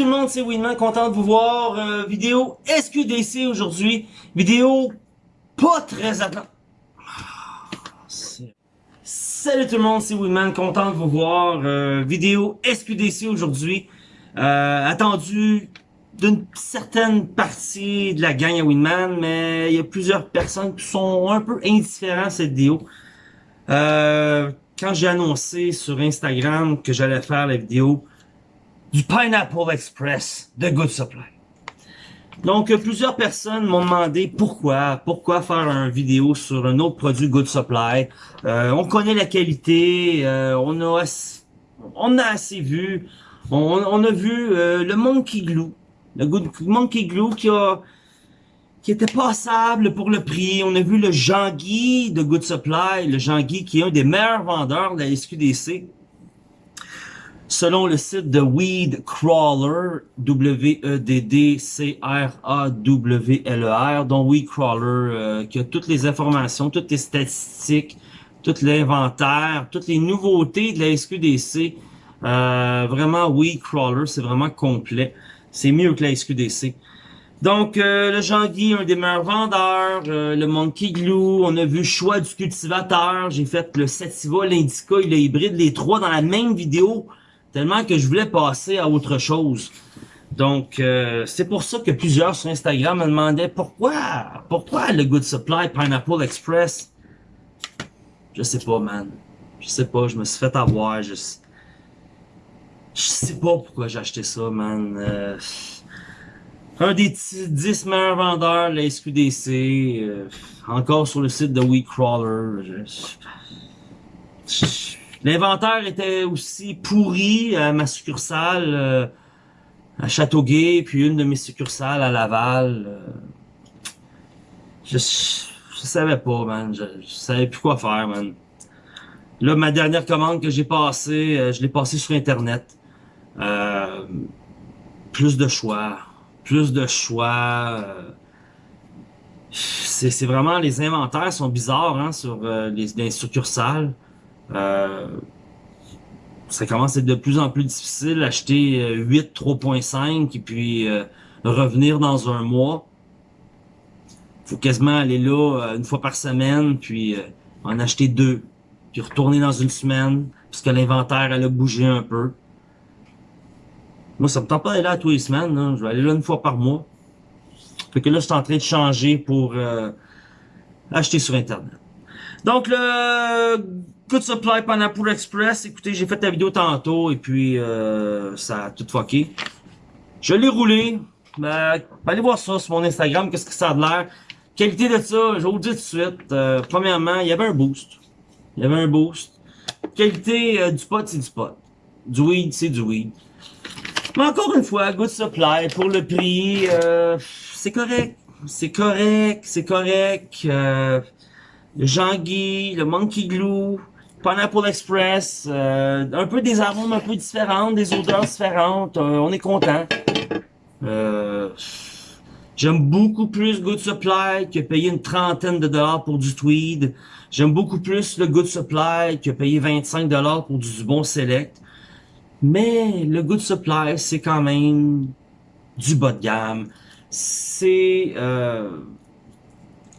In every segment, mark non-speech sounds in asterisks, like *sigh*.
tout le monde, c'est Winman, content de vous voir. Euh, vidéo SQDC aujourd'hui. Vidéo pas très attendue. Salut tout le monde, c'est Winman, content de vous voir. Euh, vidéo SQDC aujourd'hui. Euh, attendu d'une certaine partie de la gang à Winman, mais il y a plusieurs personnes qui sont un peu indifférents à cette vidéo. Euh, quand j'ai annoncé sur Instagram que j'allais faire la vidéo du Pineapple Express de Good Supply. Donc, plusieurs personnes m'ont demandé pourquoi, pourquoi faire une vidéo sur un autre produit Good Supply. Euh, on connaît la qualité, euh, on a on a assez vu, on, a vu euh, le Monkey Glue, le Good Monkey Glue qui a qui était passable pour le prix. On a vu le Jean-Guy de Good Supply, le Jean-Guy qui est un des meilleurs vendeurs de la SQDC. Selon le site de Weed Crawler, W-E-D-D-C-R-A-W-L-E-R, dont Weed Crawler, euh, qui a toutes les informations, toutes les statistiques, tout l'inventaire, toutes les nouveautés de la SQDC. Euh, vraiment, Weed Crawler, c'est vraiment complet. C'est mieux que la SQDC. Donc, euh, le Jean-Guy, un des meilleurs vendeurs, euh, le Monkey Glue, on a vu choix du cultivateur, j'ai fait le Sativa, l'Indica et le hybride, les trois dans la même vidéo tellement que je voulais passer à autre chose. Donc, euh, c'est pour ça que plusieurs sur Instagram me demandaient pourquoi, pourquoi le Good Supply Pineapple Express? Je sais pas, man. Je sais pas, je me suis fait avoir, je, je sais pas pourquoi j'ai acheté ça, man. Euh, un des 10 meilleurs vendeurs de la SQDC, euh, encore sur le site de WeCrawler. L'inventaire était aussi pourri à ma succursale euh, à Châteauguay, puis une de mes succursales à Laval. Euh. je, je, savais pas, man. Je, savais plus quoi faire, man. Là, ma dernière commande que j'ai passée, euh, je l'ai passée sur Internet. plus de choix. Plus de choix. c'est vraiment, les inventaires sont bizarres hein, sur les succursales. Euh, ça commence à être de plus en plus difficile d'acheter 8 euh, 3.5 et puis euh, revenir dans un mois. faut quasiment aller là une fois par semaine, puis en acheter deux, puis retourner dans une semaine, puisque l'inventaire elle a bougé un peu. Moi, ça me tente pas d'aller là tous les semaines, je vais aller là une fois par mois. Fait que là, je suis en train de changer pour acheter sur Internet. Donc, le Good Supply Pineapple Express, écoutez, j'ai fait la vidéo tantôt et puis euh, ça a tout fucké. Je l'ai roulé. Ben, allez voir ça sur mon Instagram, qu'est-ce que ça a l'air. Qualité de ça, je vous le dis tout de suite. Euh, premièrement, il y avait un boost. Il y avait un boost. Qualité euh, du pot, c'est du pot. Du weed, c'est du weed. Mais encore une fois, Good Supply, pour le prix, c'est correct. C'est correct, c'est correct. Le Jean-Guy, le Monkey Glue, Pineapple Express, euh, un peu des arômes un peu différentes, des odeurs différentes, euh, on est content. Euh, J'aime beaucoup plus Good Supply que payer une trentaine de dollars pour du tweed. J'aime beaucoup plus le Good Supply que payer 25 dollars pour du bon select. Mais le Good Supply, c'est quand même du bas de gamme. C'est...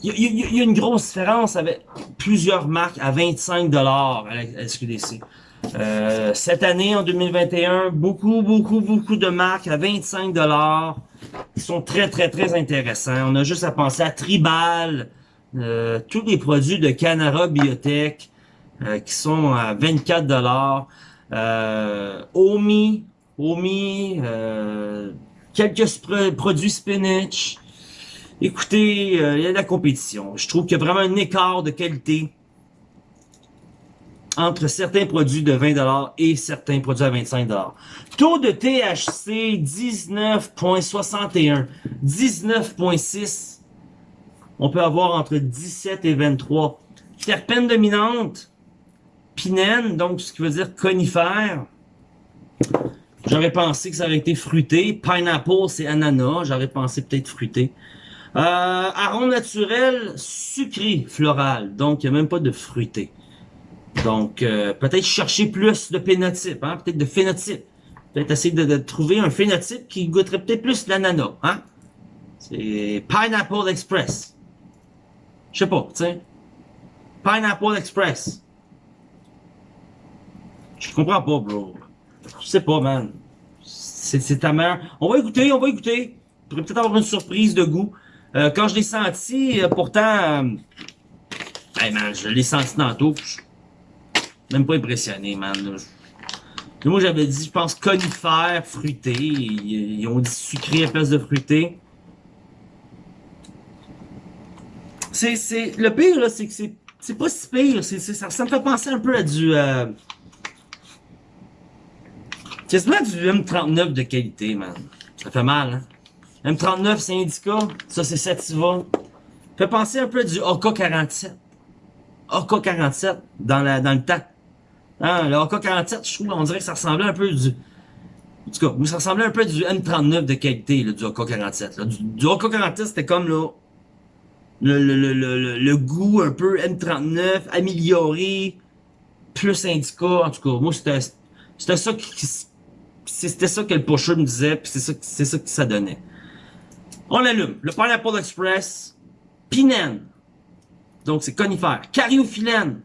Euh, il y, a une grosse différence avec plusieurs marques à 25 à la SQDC. Euh, cette année, en 2021, beaucoup, beaucoup, beaucoup de marques à 25 qui sont très, très, très intéressants. On a juste à penser à Tribal, euh, tous les produits de Canara Biotech euh, qui sont à 24 dollars. Omi, Omi, quelques produits spinach, Écoutez, euh, il y a de la compétition. Je trouve qu'il y a vraiment un écart de qualité entre certains produits de 20$ et certains produits à 25$. Taux de THC 19.61, 19.6. On peut avoir entre 17 et 23. Terpène dominante, pinène, donc ce qui veut dire conifère. J'aurais pensé que ça aurait été fruité. Pineapple, c'est ananas. J'aurais pensé peut-être fruité. Euh, arôme naturel, sucré, floral. Donc, il n'y a même pas de fruité. Donc, euh, peut-être chercher plus de phénotype, hein? peut-être de phénotype. Peut-être essayer de, trouver un phénotype qui goûterait peut-être plus l'ananas, hein? C'est Pineapple Express. Je sais pas, tu sais. Pineapple Express. Je comprends pas, bro. Je sais pas, man. C'est ta mère. On va écouter, on va écouter. pourrait peut-être avoir une surprise de goût. Euh, quand je l'ai senti, euh, pourtant... Euh, hey, man, je l'ai senti tantôt. Même pas impressionné, man. Moi, j'avais dit, je pense, conifère, fruité. Ils, ont dit sucré à place de fruité. C'est, c'est, le pire, là, c'est que c'est, c'est pas si pire. Ça, ça me fait penser un peu à du, euh, quasiment du M39 de qualité, man. Ça fait mal, hein. M39, c'est Indica. Ça, c'est Sativa. Fait penser un peu du AK-47. AK-47 dans, la, dans le temps. Hein, le AK-47, je trouve, on dirait que ça ressemblait un peu du... En tout cas, ça ressemblait un peu du M39 de qualité, là, du AK-47. Du, du AK-47, c'était comme, là, le, le, le, le, goût un peu M39, amélioré, plus indica. En tout cas, moi, c'était ça qui... C'était ça que le pusher me disait, puis c'est ça, c'est ça que ça donnait. On l'allume. Le Pineapple Express, Pinène. Donc, c'est conifère. Cariophyllène.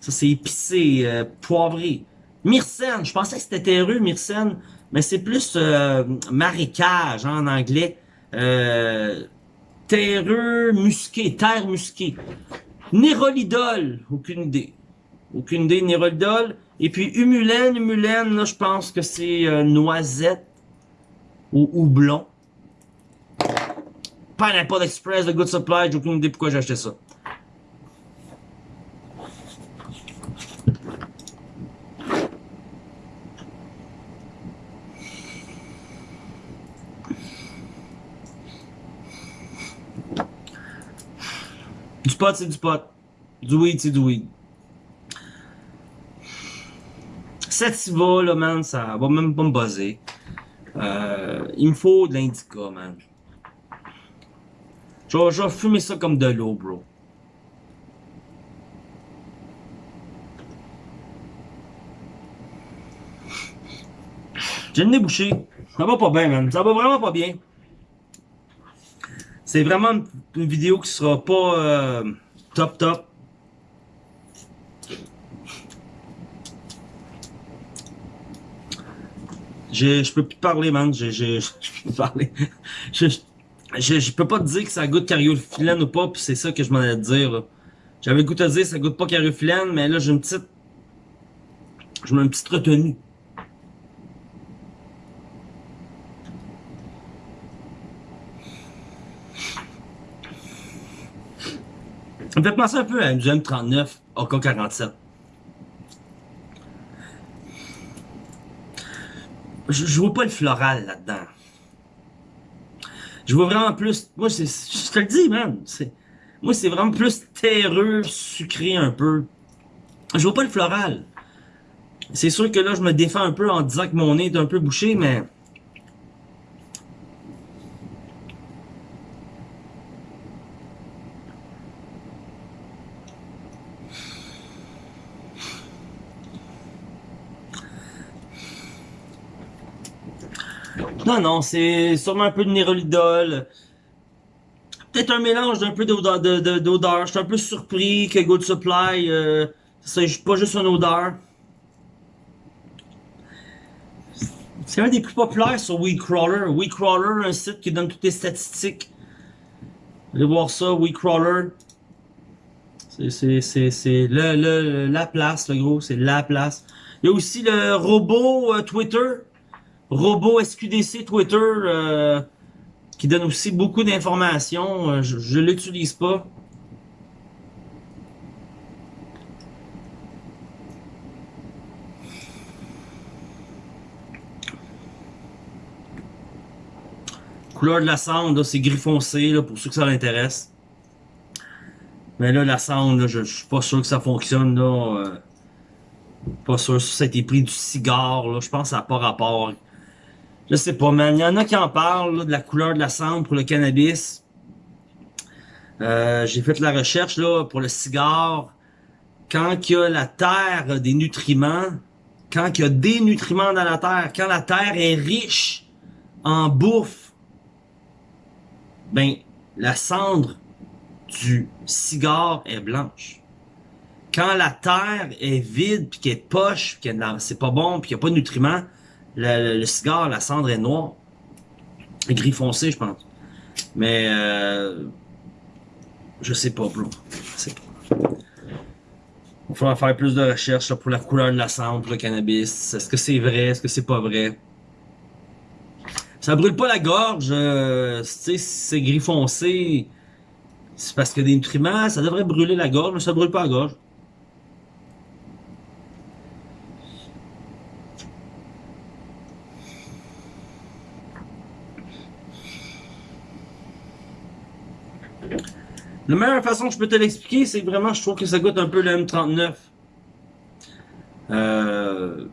Ça, c'est épicé, euh, poivré. Myrcène, je pensais que c'était terreux, myrcène, mais c'est plus euh, marécage hein, en anglais. Euh, terreux musqué, terre musquée. Nérolidol, aucune idée. Aucune idée, nérolidol. Et puis humulène, humulène, là, je pense que c'est euh, noisette ou houblon. Pineapple Express de Good Supply, j'ai aucune idée pourquoi j'ai acheté ça. Du pot, c'est du pot. Du weed, c'est du weed. Sativa, là, man, ça va même pas me buzzer. Euh, il me faut de l'indica, man. Je vais, fumer ça comme de l'eau, bro. J'ai le nez bouché. Ça va pas bien, man. Ça va vraiment pas bien. C'est vraiment une vidéo qui sera pas euh, top top. Je, peux plus parler, man. *laughs* Je, peux parler. *laughs* Je, je, je, peux pas te dire que ça goûte cariophyllène ou pas, puis c'est ça que je m'en allais te dire. J'avais le goût dire que ça goûte pas cariophyllène, mais là j'ai une petite. Je mets une petite retenue. Ça me fait penser un peu à une M39 AK-47. Je, je vois pas le floral là-dedans. Je vois vraiment plus... Moi, c'est, je te le dis, man. Moi, c'est vraiment plus terreux, sucré un peu. Je vois pas le floral. C'est sûr que là, je me défends un peu en disant que mon nez est un peu bouché, mais... Non, non, c'est sûrement un peu de nérolidol. Peut-être un mélange d'un peu d'odeur. Je suis un peu surpris que Good Supply, euh, c'est pas juste une odeur. C'est un des plus populaires sur WeedCrawler. WeedCrawler, un site qui donne toutes les statistiques. Allez voir ça, WeedCrawler. C'est le, le, la place, le gros, c'est la place. Il y a aussi le robot euh, Twitter robot SQDC Twitter euh, qui donne aussi beaucoup d'informations. Euh, je ne l'utilise pas. Couleur de la cendre, c'est gris foncé pour ceux que ça l'intéresse. Mais là, la cendre, je, je suis pas sûr que ça fonctionne. Là, euh, pas sûr si ça a été pris du cigare. Je pense que ça n'a pas rapport. Je sais pas, man. Il y en a qui en parlent de la couleur de la cendre pour le cannabis. Euh, J'ai fait la recherche là pour le cigare. Quand il y a la terre des nutriments, quand il y a des nutriments dans la terre, quand la terre est riche en bouffe, ben, la cendre du cigare est blanche. Quand la terre est vide, puis qu'elle est poche, puis que c'est pas bon, puis qu'il n'y a pas de nutriments, le, cigare, la cendre est noire. Gris foncé, je pense. Mais, euh, je sais pas, bro. Sais pas. Il faudra faire plus de recherches pour la couleur de la cendre, le cannabis. Est-ce que c'est vrai? Est-ce que c'est pas vrai? Ça brûle pas la gorge. Euh, tu sais, c'est gris foncé. C'est parce que des nutriments, ça devrait brûler la gorge, mais ça brûle pas la gorge. La meilleure façon que je peux te l'expliquer, c'est que vraiment, je trouve que ça goûte un peu le M39. Euh,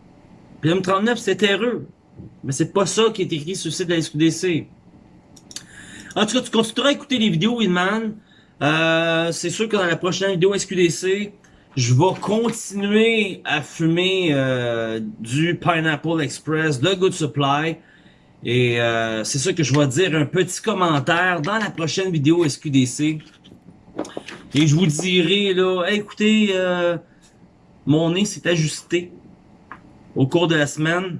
le M39, c'est terreux. Mais c'est pas ça qui est écrit sur le site de la SQDC. En tout cas, tu continueras à écouter les vidéos, Winman. Euh, c'est sûr que dans la prochaine vidéo SQDC, je vais continuer à fumer euh, du Pineapple Express de Good Supply. Et euh, c'est ça que je vais dire un petit commentaire dans la prochaine vidéo SQDC. Et je vous dirai, là, écoutez, euh, mon nez s'est ajusté au cours de la semaine.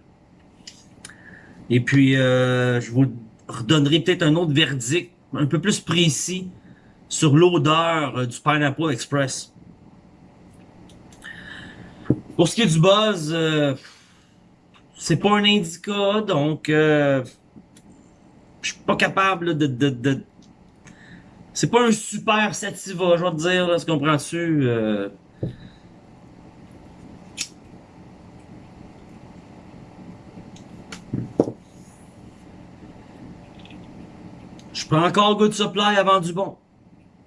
Et puis, euh, je vous redonnerai peut-être un autre verdict un peu plus précis sur l'odeur euh, du Pineapple Express. Pour ce qui est du buzz, c'est pas un indica, donc je suis pas capable de c'est pas un super sativa, je vais te dire, là, ce comprends-tu? Euh... Je prends encore Good Supply avant du bon.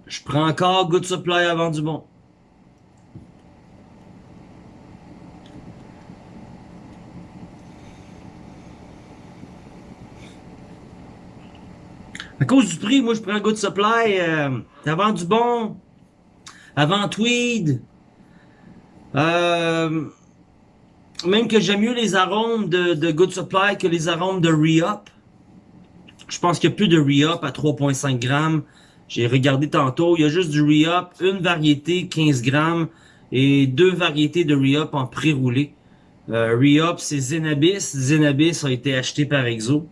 Je prends encore Good Supply avant du bon. À cause du prix, moi, je prends Good Supply euh, avant du bon, avant Tweed. Euh, même que j'aime mieux les arômes de, Good Supply que les arômes de Re-Up. Je pense qu'il n'y a plus de Re-Up à 3.5 grammes. J'ai regardé tantôt, il y a juste du Re-Up, une variété 15 grammes et deux variétés de Re-Up en pré-roulé. Euh, Re-Up, c'est Zenabis. Zenabis a été acheté par Exo.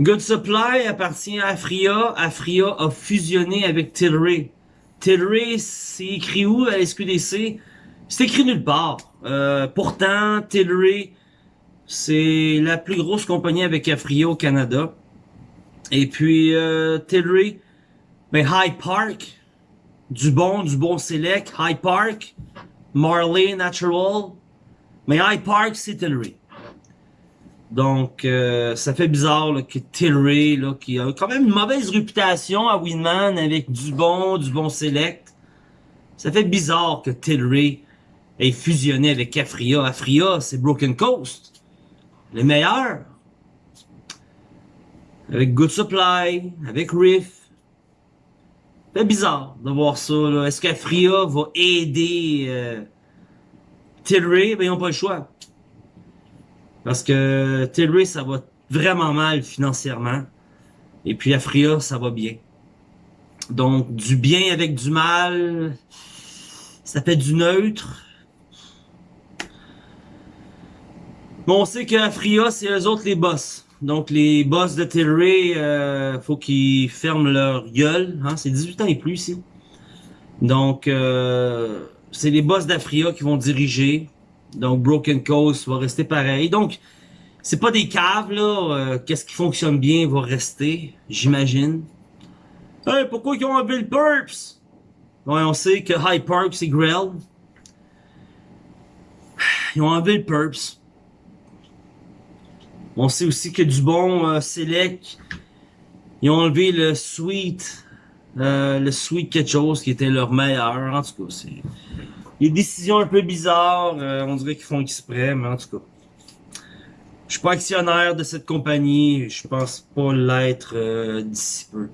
Good Supply appartient à Afria. Afria a fusionné avec Tilray. Tilray, c'est écrit où à SQDC? C'est écrit nulle part. Euh, pourtant, Tilray, c'est la plus grosse compagnie avec Afria au Canada. Et puis, euh, Tilray, ben High Park, du bon, du bon select, High Park, Marley Natural. Mais High Park, c'est Tilray. Donc, euh, ça fait bizarre que Tilray, là, qui a quand même une mauvaise réputation à Winman avec du bon, du bon select. Ça fait bizarre que Tilray ait fusionné avec Afria. Afria, c'est Broken Coast. Les meilleurs. Avec Good Supply, avec Riff. Ça fait bizarre de voir ça. Est-ce qu'Afria va aider euh, Tilray? Ben, ils n'ont pas le choix. Parce que Tilray, ça va vraiment mal financièrement. Et puis Afria, ça va bien. Donc, du bien avec du mal, ça fait du neutre. Bon, on sait qu'Afria, c'est eux autres les boss. Donc, les boss de Tilray, euh, faut qu'ils ferment leur gueule. Hein? C'est 18 ans et plus ici. Donc, euh, c'est les boss d'Afria qui vont diriger. Donc, Broken Coast va rester pareil. Donc, c'est pas des caves, là. Euh, qu'est-ce qui fonctionne bien va rester, j'imagine. Hey, pourquoi ils ont enlevé le Purps? Ouais, on sait que High Park, c'est Grell. Ils ont enlevé le Purps. On sait aussi que du bon euh, Select, ils ont enlevé le Sweet, euh, le Sweet quelque chose qui était leur meilleur. En tout cas, c'est des décisions un peu bizarres. Euh, on dirait qu'ils font exprès, mais en tout cas. Je suis pas actionnaire de cette compagnie. Je pense pas l'être euh, d'ici peu.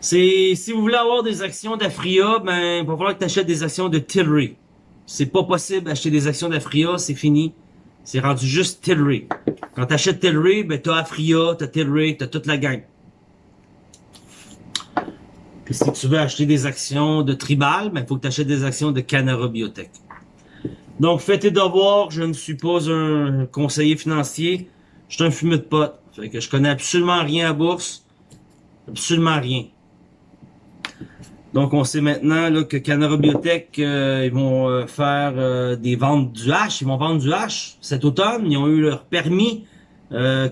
Si vous voulez avoir des actions d'Afria, ben, il va falloir que tu achètes des actions de Tilray. c'est pas possible d'acheter des actions d'Afria, c'est fini. C'est rendu juste Tilray. Quand t'achètes Tilray, ben t'as Afria, t'as Tilray, t'as toute la gang. Puis si tu veux acheter des actions de Tribal, ben faut que tu achètes des actions de Canara Biotech. Donc faites tes devoirs, je ne suis pas un conseiller financier, je suis un fumeux de pote. Fait que je connais absolument rien à bourse. Absolument rien. Donc, on sait maintenant là, que Canara Biotech, euh, ils vont euh, faire euh, des ventes du H. Ils vont vendre du H cet automne. Ils ont eu leur permis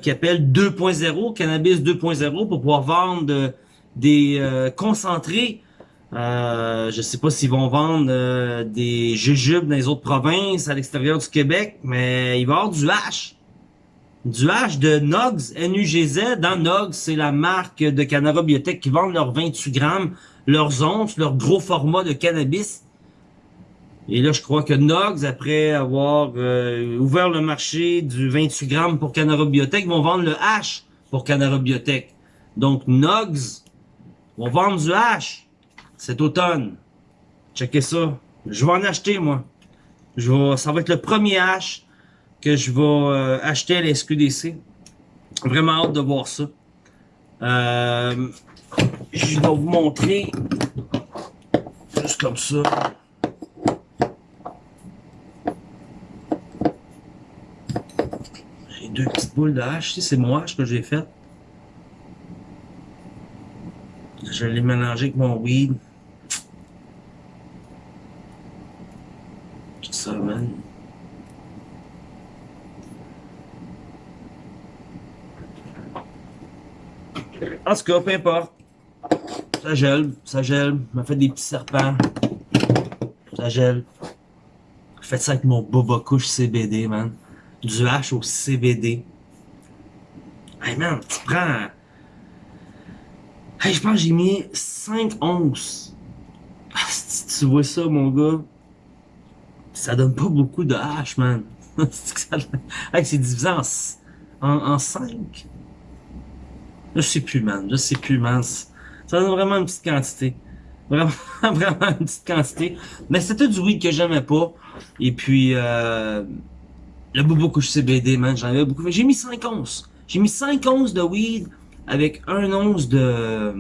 qui appelle 2.0, Cannabis 2.0, pour pouvoir vendre des concentrés. je sais pas s'ils vont vendre des jujubes dans les autres provinces, à l'extérieur du Québec, mais il va y avoir du H du H de Nogs, N-U-G-Z. Dans Nogs, c'est la marque de Canara Biotech qui vendent leurs 28 grammes, leurs onces, leur gros format de cannabis. Et là, je crois que Nogs, après avoir euh, ouvert le marché du 28 grammes pour Canara Biotech, vont vendre le H pour Canara Biotech. Donc, Nogs vont vendre du H cet automne. Checkez ça. Je vais en acheter, moi. Je vais, ça va être le premier H que je vais euh, acheter à la SQDC. Vraiment hâte de voir ça. Euh, je vais vous montrer juste comme ça. J'ai deux petites boules de hache. C'est moi ce que j'ai fait. Je l'ai mélangé avec mon weed. Ça, man. En tout cas, peu importe. Ça gèle, ça gèle. m'a fait des petits serpents. Ça gèle. Faites ça avec mon boba couche CBD, man. Du H au CBD. Hey, man, tu prends... Hey, je pense que j'ai mis 5 onces. Ah, tu vois ça, mon gars, ça donne pas beaucoup de H, man. *laughs* hey, c'est divisé en, en, en 5. Je sais plus, man. Je sais plus, man. Ça donne vraiment une petite quantité. Vraiment, *laughs* vraiment une petite quantité. Mais c'était du weed que j'aimais pas. Et puis, euh, le bobo couche CBD, man, j'en avais beaucoup. J'ai mis 5 onces. J'ai mis 5 onces de weed avec 1 once de...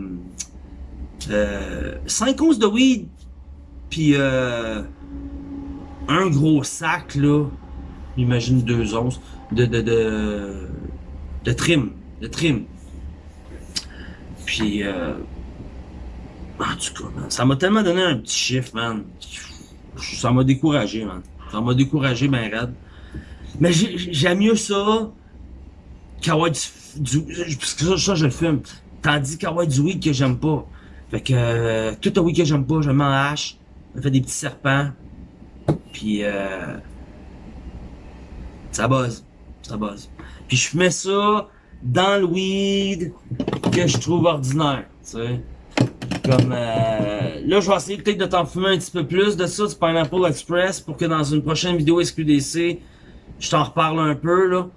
Euh, 5 onces de weed, puis euh, un gros sac, là, j'imagine 2 onces, de, de, de, de trim, de trim. Puis, euh, en tout cas, ça m'a tellement donné un petit chiffre, man. Ça m'a découragé, man. Ça m'a découragé, ben raide. Mais j'aime mieux ça qu'avoir du, du, ça, ça, je fume. Tandis qu'avoir du weed que j'aime pas. Fait que euh, tout le weed que j'aime pas, je m'en hache. Je fais des petits serpents. Puis euh, ça buzz. Ça buzz. Puis je fumais ça dans le weed que je trouve ordinaire, tu sais. Comme, euh, là, je vais essayer peut-être de t'en fumer un petit peu plus de ça, du Pineapple Express, pour que dans une prochaine vidéo SQDC, je t'en reparle un peu, là.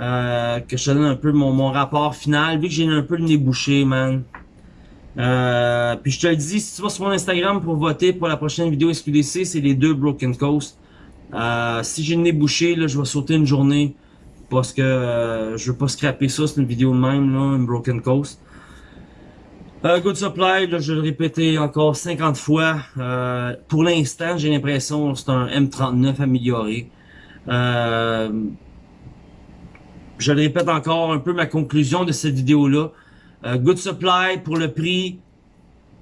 Euh, que je te donne un peu mon, mon rapport final, vu que j'ai un peu le nez bouché, man. Euh, puis je te le dis, si tu vas sur mon Instagram pour voter pour la prochaine vidéo SQDC, c'est les deux Broken Coast. Euh, si j'ai le nez bouché, là, je vais sauter une journée parce que euh, je veux pas scraper ça, c'est une vidéo de même, là, une Broken Coast. Euh, Good Supply, là, je vais le répéter encore 50 fois. Euh, pour l'instant, j'ai l'impression que c'est un M39 amélioré. Euh, je le répète encore un peu ma conclusion de cette vidéo-là. Euh, Good Supply, pour le prix,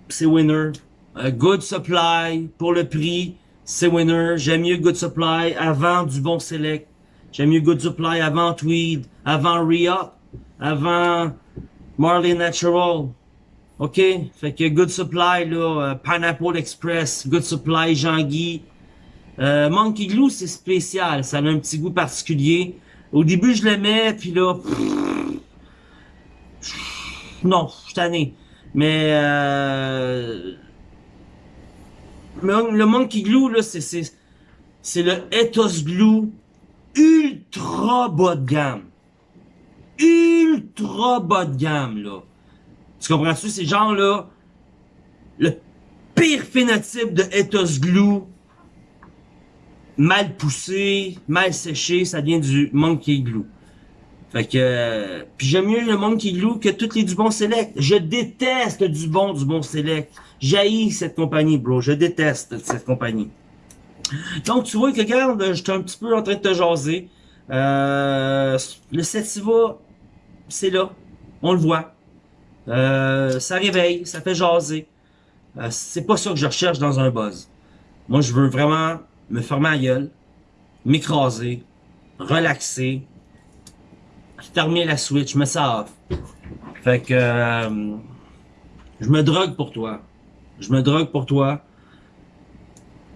c'est winner. Good Supply, pour le prix, c'est winner. J'aime mieux Good Supply avant du bon Select. J'aime mieux Good Supply avant Tweed, avant Re-Up, avant Marley Natural. OK? Fait que Good Supply, là, euh, Pineapple Express, Good Supply, Jean-Guy. Euh, Monkey Glue, c'est spécial. Ça a un petit goût particulier. Au début, je l'aimais, puis là... non, je suis. Mais... Euh, le Monkey Glue, là, c'est... C'est le Ethos Glue ultra bas de gamme. Ultra bas de gamme, là. Tu comprends-tu? C'est genre, là, le pire phénotype de Ethos Glue mal poussé, mal séché, ça vient du Monkey Glue. Fait que, euh, puis j'aime mieux le Monkey Glue que toutes les Dubon Select. Je déteste du bon du bon Select. J'haïs cette compagnie, bro. Je déteste cette compagnie. Donc, tu vois que, regarde, j'étais un petit peu en train de te jaser. Euh, le Sativa, c'est là. On le voit. Euh, ça réveille, ça fait jaser. Euh, c'est pas ça que je recherche dans un buzz. Moi, je veux vraiment me fermer la gueule, m'écraser, relaxer, terminer la Switch, mais ça. Fait que euh, je me drogue pour toi. Je me drogue pour toi.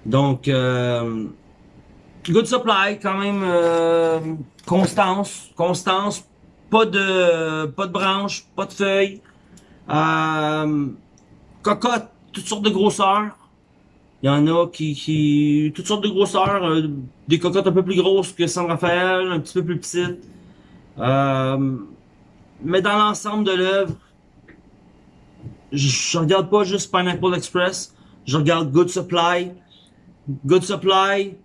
Donc euh, good supply quand même euh, constance, constance, pas de pas de branches, pas de feuilles. Cocotte, toutes sortes de grosseurs. Il y en a qui, qui toutes sortes de grosseurs, euh, des cocottes un peu plus grosses que San Rafael, un petit peu plus petites. Euh, mais dans l'ensemble de l'œuvre, je, je regarde pas juste Pineapple Express, je regarde Good Supply. Good Supply,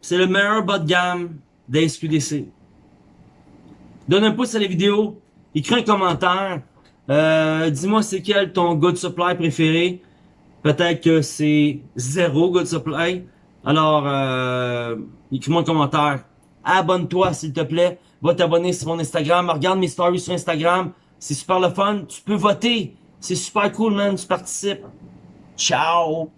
c'est le meilleur bas de gamme des SQDC. Donne un pouce à la vidéo, écris un commentaire, euh, dis-moi c'est quel ton Good Supply préféré. Peut-être que c'est zéro Good Supply. Alors, euh, écris-moi un commentaire. Abonne-toi s'il te plaît va t'abonner sur mon Instagram, regarde mes stories sur Instagram, c'est super le fun, tu peux voter, c'est super cool man, tu participes. Ciao!